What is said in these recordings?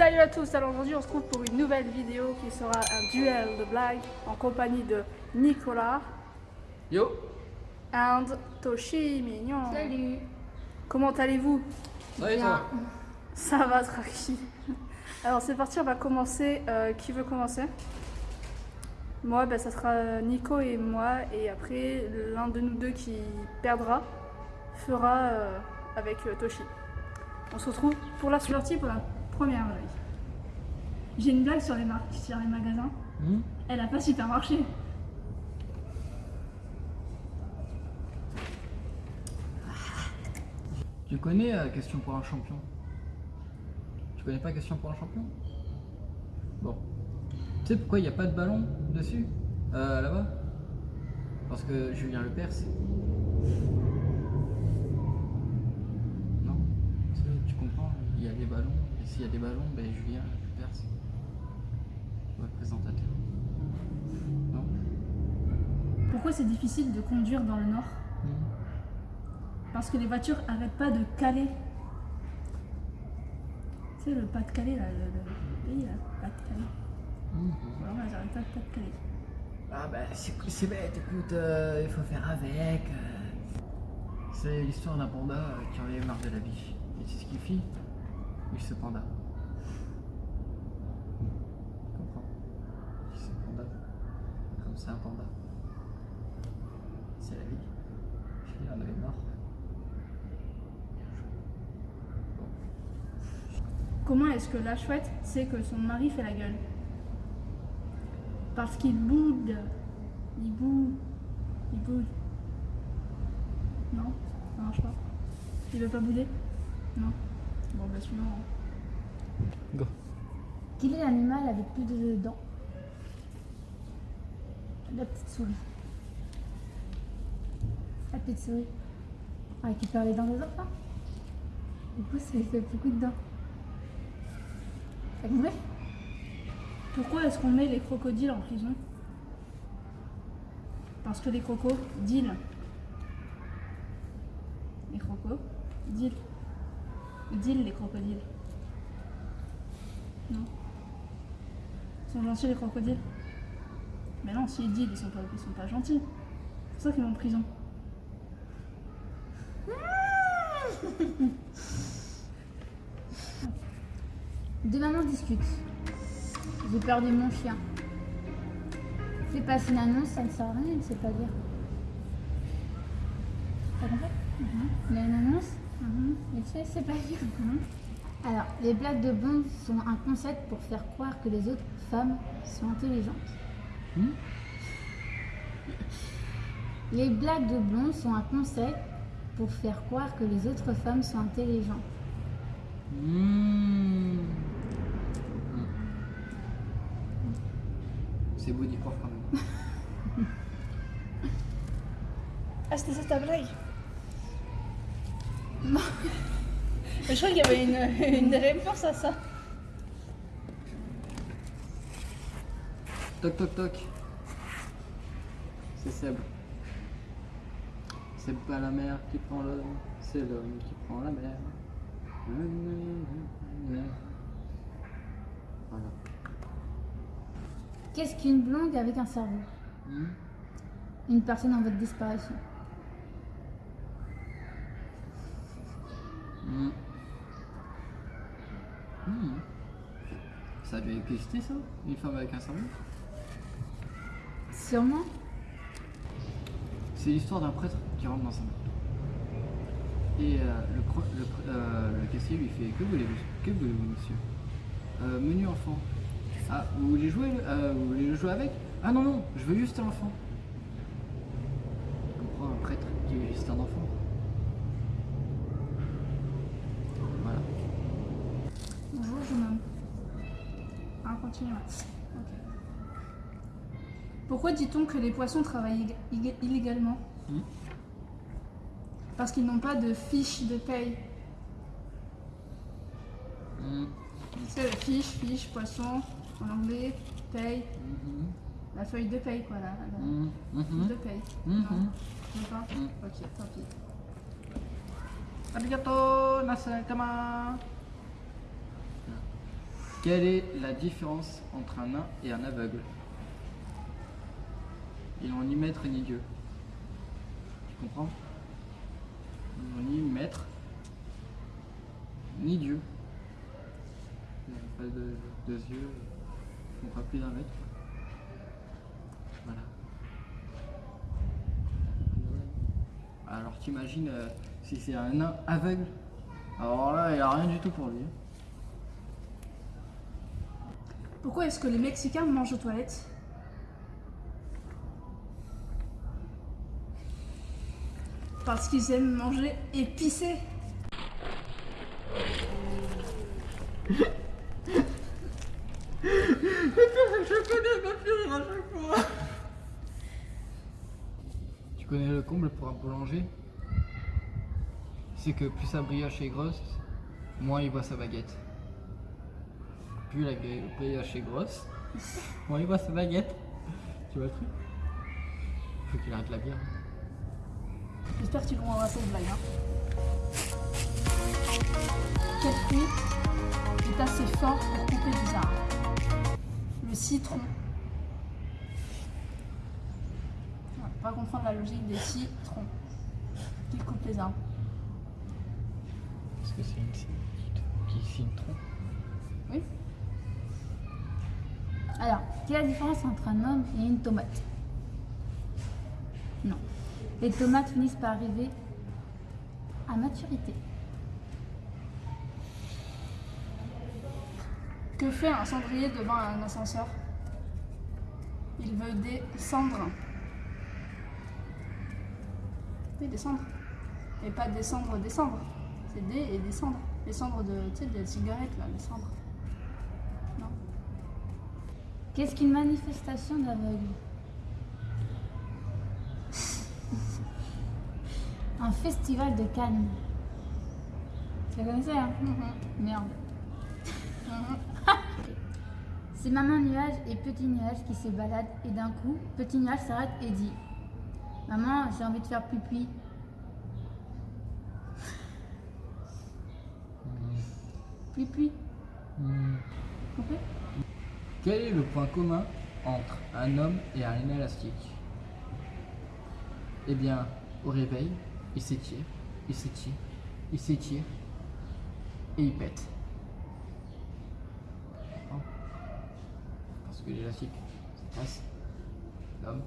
Salut à tous, alors aujourd'hui on se trouve pour une nouvelle vidéo qui sera un duel de blagues en compagnie de Nicolas Yo and Toshi Mignon. Salut Comment allez-vous? Bien. toi? Ça va, tranquille. Alors c'est parti, on va commencer. Euh, qui veut commencer? Moi, ben, ça sera Nico et moi, et après l'un de nous deux qui perdra fera euh, avec euh, Toshi. On se retrouve pour la sortie pour la première blague. J'ai une blague sur les, mar- sur les magasins. Hmm Elle a pas super marché. Tu connais euh, Question pour un champion? Tu connais pas Question pour un champion? Bon. Tu sais pourquoi il n'y a pas de ballon dessus euh, Là-bas? Parce que Julien Lepers. Non? Tu sais, Tu comprends? Il y a des ballons, et s'il y a des ballons, ben Julien Présentateur. Non Pourquoi c'est difficile de conduire dans le nord? Hmm. Parce que les voitures arrêtent pas de caler. Tu sais, le pas de Calais, là, le, le pays, là, pas de Calais. Hmm. Alors, elles arrêtent pas de pas de caler. Ah bah c'est c'est bête, écoute, euh, il faut faire avec. euh. C'est l'histoire d'un panda euh, qui en avait marre de la vie. Et c'est ce qu'il fit Il se panda. Tu comprends Il se panda. Comme c'est un panda. C'est la vie. Il en avait marre. Comment est-ce que la chouette sait que son mari fait la gueule? Parce qu'il boude. Il boude. Il boude. Non, ça marche pas. Il veut pas bouder? Non. Bon, bah suivant. hein. Go. Quel est l'animal avec plus de dents? La petite souris. La petite souris. Qui perd les dents des enfants Du coup, ça fait beaucoup de dents. Ça compris Pourquoi est-ce qu'on met les crocodiles en prison? Parce que les crocos deal. Les crocos deal. Deal les crocodiles. Non? Ils sont gentils les crocodiles? Mais non, s'ils deal, ils sont pas, ils sont pas gentils. C'est pour ça qu'ils vont en prison. Deux mamans discutent. J'ai perdu mon chien. Fais passer une annonce, ça ne sert à rien, elle ne sait pas lire. T'as compris? Il y a une annonce, mais tu sais, c'est pas lire. Alors, les blagues de blonde sont un concept pour faire croire que les autres femmes sont intelligentes. Hmm? Les blagues de blonde sont un concept pour faire croire que les autres femmes sont intelligentes. Hmm. C'est beau d'y croire quand même. Ah, c'était ça ta blague? Non. Je crois qu'il y avait une, une réponse à ça. Toc toc toc. C'est Seb. C'est pas la mer qui prend l'homme, c'est l'homme qui prend la mer. Voilà. Qu'est-ce qu'une blonde avec un cerveau? Hmm? Une personne en voie de disparition. Hmm. Hmm. Ça a dû exister ça? Une femme avec un cerveau? Sûrement. C'est l'histoire d'un prêtre qui rentre dans sa main. Et euh, le, le, euh, le caissier lui fait Que voulez-vous Que voulez-vous, monsieur? Euh, Menu enfant. Ah, vous voulez jouer euh, Vous voulez jouer avec? Ah non, non, je veux juste un enfant. Je comprends un prêtre qui veut juste un enfant. Voilà. Bonjour, jeune homme. Ah, continue. Pourquoi dit-on que les poissons travaillent illégalement Hmm. Parce qu'ils n'ont pas de fiche de paye. Hmm. La fiche, fiche, poisson, en anglais, paye, Mhm. la feuille de paye, quoi, la, la fiche Mhm. de paye. Non, pas. Ok, tant pis. Arigato, nasaitama. Quelle est la différence entre un nain et un aveugle? Ils n'ont ni maître ni Dieu. Tu comprends? Ils n'ont ni maître ni Dieu. Ils n'ont pas de, deux yeux, ils n'ont pas plus d'un mètre. Voilà. Alors t'imagines euh, si c'est un nain aveugle? Alors là, il a rien du tout pour lui. hein. Pourquoi est-ce que les Mexicains mangent aux toilettes? Parce qu'ils aiment manger épicé. Tu connais le comble pour un boulanger? C'est que plus sa brioche est grosse, moins il voit sa baguette. Plus la brioche est grosse, moins il voit sa baguette. Tu vois le truc? Faut qu'il arrête la bière. J'espère que tu comprendras cette blague. Hein. Quel fruit est assez fort pour couper des arbres Le citron. Ouais, pas comprendre la logique des citrons qui coupent les arbres? Est-ce que c'est une qui citron Oui Alors, quelle est la différence entre un homme et une tomate? Non. Les tomates finissent par arriver à maturité. Que fait un cendrier devant un ascenseur? Il veut descendre. Oui, descendre. Et pas descendre, descendre. C'est des et descendre. Les cendres de, tu sais, des cigarettes, là, les cendres. Non Qu'est-ce qu'une manifestation d'aveugle? Un festival de Cannes. Tu la connaissais, hein Merde. C'est maman nuage et petit nuage qui se baladent et d'un coup, petit nuage s'arrête et dit Maman, j'ai envie de faire pipi. Pipi. Compris Quel est le point commun entre un homme et un élastique? Eh bien, au réveil, il s'étire, il s'étire, il s'étire et il pète. Hein Parce que l'élastique, ça casse. L'homme,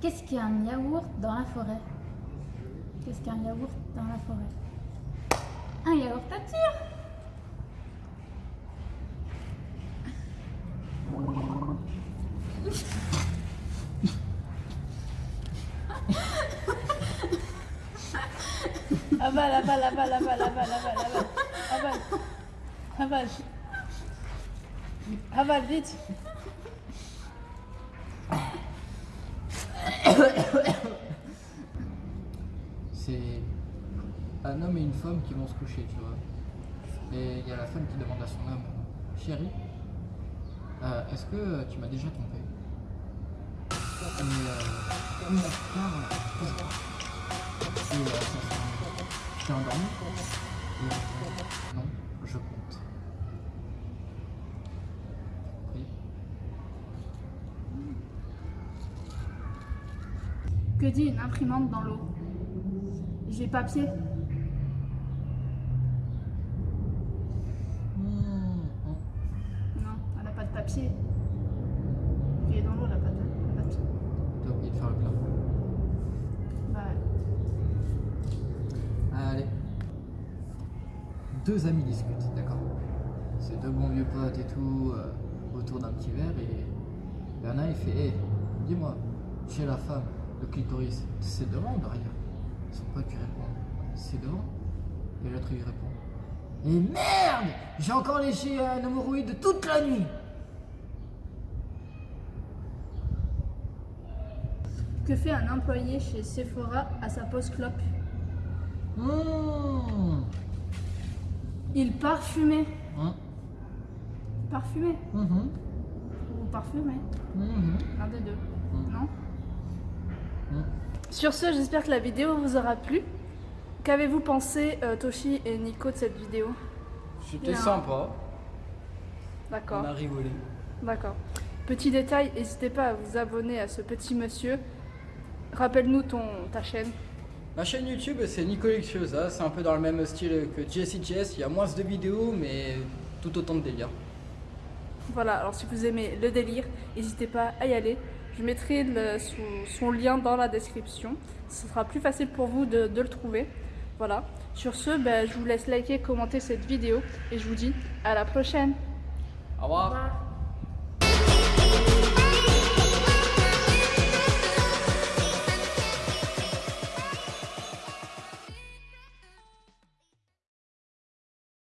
Qu'est-ce qu'un yaourt dans la forêt? Qu'est-ce qu'un yaourt dans la forêt? Un yaourt Avale, avale, avale, avale, avale, avale, avale. Avale. Avale. Avale, vite. c'est un homme et une femme qui vont se coucher, tu vois. Et il y a la femme qui demande à son homme, chérie, euh, est-ce que tu m'as déjà trompé? Et euh, c'est euh, ça, t'ai endormi répond, non, je compte. Oui. Que dit une imprimante dans l'eau? J'ai papier. Non, elle n'a pas de papier. Elle est dans l'eau, elle n'a pas de pas de papier. T'as oublié de faire le plein. Bah, Allez. Deux amis discutent, d'accord C'est deux bons vieux potes et tout, euh, autour d'un petit verre, et Bernard il fait Hé, dis-moi, chez la femme, le clitoris, c'est devant ou derrière? Son pote lui répond C'est devant. Et l'autre lui répond Et merde J'ai encore léché un hémorroïde toute la nuit que fait un employé chez Sephora à sa pause clope Mmh. Il parfumait. Hein? Parfumé Mhm. ou parfumé Mhm. L'un des deux. Mm. Non? Mm. Sur ce, j'espère que la vidéo vous aura plu. Qu'avez-vous pensé, euh, Toshi et Nico, de cette vidéo? C'était sympa. D'accord. On a rigolé. D'accord. Petit détail, n'hésitez pas à vous abonner à ce petit monsieur. Rappelle-nous ton ta chaîne. Ma chaîne YouTube, c'est Nicolectiosa. C'est un peu dans le même style que JSCJS. Il y a moins de vidéos, mais tout autant de délire. Voilà, alors si vous aimez le délire, n'hésitez pas à y aller. Je mettrai le- son, son lien dans la description. Ce sera plus facile pour vous de, de le trouver. Voilà. Sur ce, ben, je vous laisse liker, commenter cette vidéo et je vous dis à la prochaine. Au revoir. Au revoir.